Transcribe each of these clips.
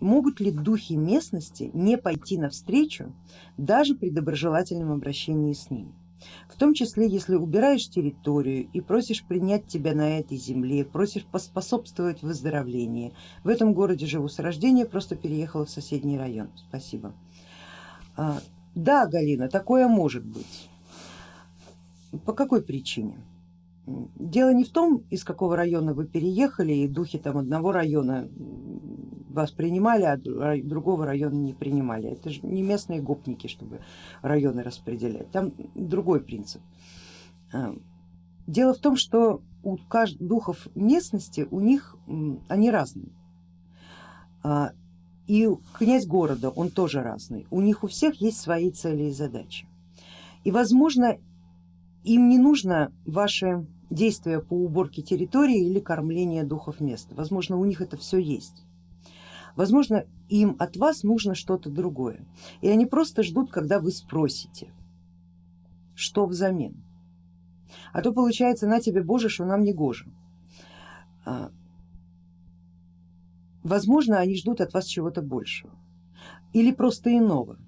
могут ли духи местности не пойти навстречу даже при доброжелательном обращении с ними. В том числе, если убираешь территорию и просишь принять тебя на этой земле, просишь поспособствовать выздоровлению. В этом городе живу с рождения, просто переехала в соседний район. Спасибо. А, да, Галина, такое может быть. По какой причине? Дело не в том, из какого района вы переехали, и духи там одного района вас принимали, а другого района не принимали. Это же не местные гопники, чтобы районы распределять. Там другой принцип. А, дело в том, что у каждых духов местности, у них они разные. А, и князь города, он тоже разный. У них у всех есть свои цели и задачи. И возможно им не нужно ваши действия по уборке территории или кормление духов места. Возможно у них это все есть. Возможно, им от вас нужно что-то другое. И они просто ждут, когда вы спросите, что взамен. А то получается, на тебе Боже, что нам не гоже. А, возможно, они ждут от вас чего-то большего или просто иного.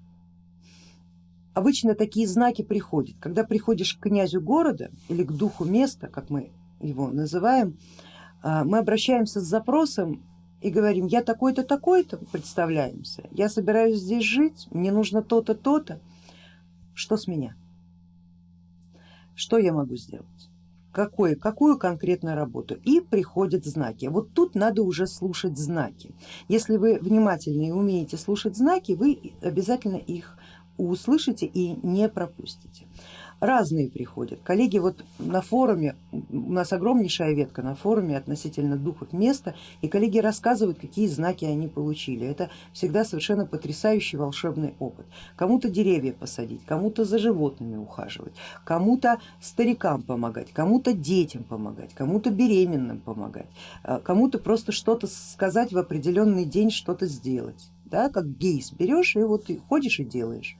Обычно такие знаки приходят, когда приходишь к князю города или к духу места, как мы его называем, а, мы обращаемся с запросом и говорим, я такой-то, такой-то, представляемся, я собираюсь здесь жить, мне нужно то-то, то-то, что с меня? Что я могу сделать? Какое, какую конкретную работу? И приходят знаки. Вот тут надо уже слушать знаки. Если вы внимательны и умеете слушать знаки, вы обязательно их услышите и не пропустите разные приходят. Коллеги вот на форуме, у нас огромнейшая ветка на форуме относительно духов места, и коллеги рассказывают, какие знаки они получили. Это всегда совершенно потрясающий волшебный опыт. Кому-то деревья посадить, кому-то за животными ухаживать, кому-то старикам помогать, кому-то детям помогать, кому-то беременным помогать, а кому-то просто что-то сказать в определенный день, что-то сделать. Да, как гейс берешь и вот ходишь и делаешь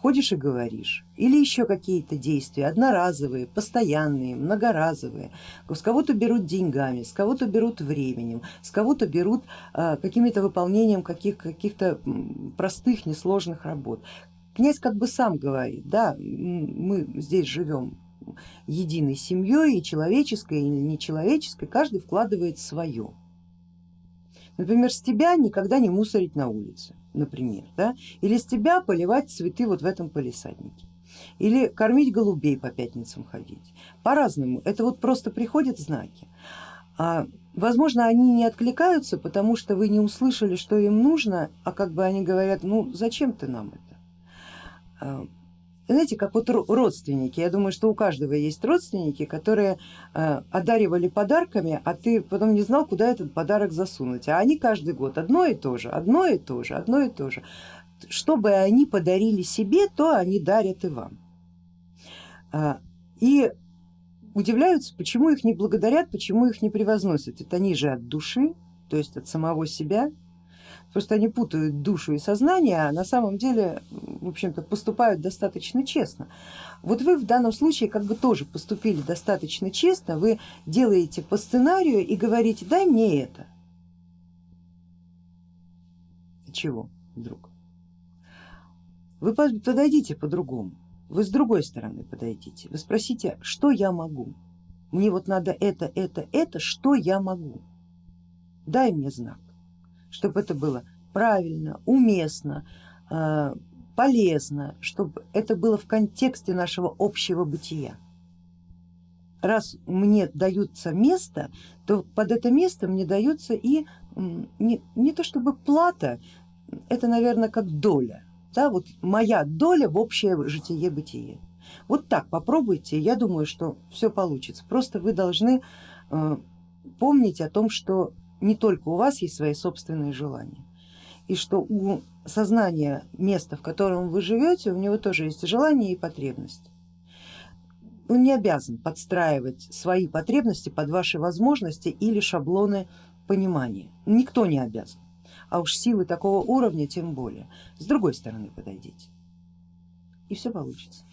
ходишь и говоришь, или еще какие-то действия, одноразовые, постоянные, многоразовые, с кого-то берут деньгами, с кого-то берут временем, с кого-то берут а, какими-то выполнением каких-то каких простых, несложных работ. Князь как бы сам говорит, да, мы здесь живем единой семьей и человеческой, и нечеловеческой, каждый вкладывает свое. Например, с тебя никогда не мусорить на улице например, да? или с тебя поливать цветы вот в этом полисаднике, или кормить голубей по пятницам ходить, по-разному, это вот просто приходят знаки. А, возможно, они не откликаются, потому что вы не услышали, что им нужно, а как бы они говорят, ну зачем ты нам это? Знаете, как вот родственники, я думаю, что у каждого есть родственники, которые э, одаривали подарками, а ты потом не знал, куда этот подарок засунуть, а они каждый год одно и то же, одно и то же, одно и то же. Что бы они подарили себе, то они дарят и вам. А, и удивляются, почему их не благодарят, почему их не превозносят. Это они же от души, то есть от самого себя, Просто они путают душу и сознание, а на самом деле, в общем-то, поступают достаточно честно. Вот вы в данном случае как бы тоже поступили достаточно честно, вы делаете по сценарию и говорите, дай мне это. Чего вдруг? Вы подойдите по-другому, вы с другой стороны подойдите, вы спросите, что я могу? Мне вот надо это, это, это, что я могу? Дай мне знак чтобы это было правильно, уместно, э, полезно, чтобы это было в контексте нашего общего бытия. Раз мне даются место, то под это место мне дается и не, не то чтобы плата, это наверное как доля, да, вот моя доля в общее житие-бытие. Вот так попробуйте, я думаю, что все получится. Просто вы должны э, помнить о том, что не только у вас есть свои собственные желания, и что у сознания места, в котором вы живете, у него тоже есть желания и потребности. Он не обязан подстраивать свои потребности под ваши возможности или шаблоны понимания. Никто не обязан, а уж силы такого уровня тем более. С другой стороны подойдите и все получится.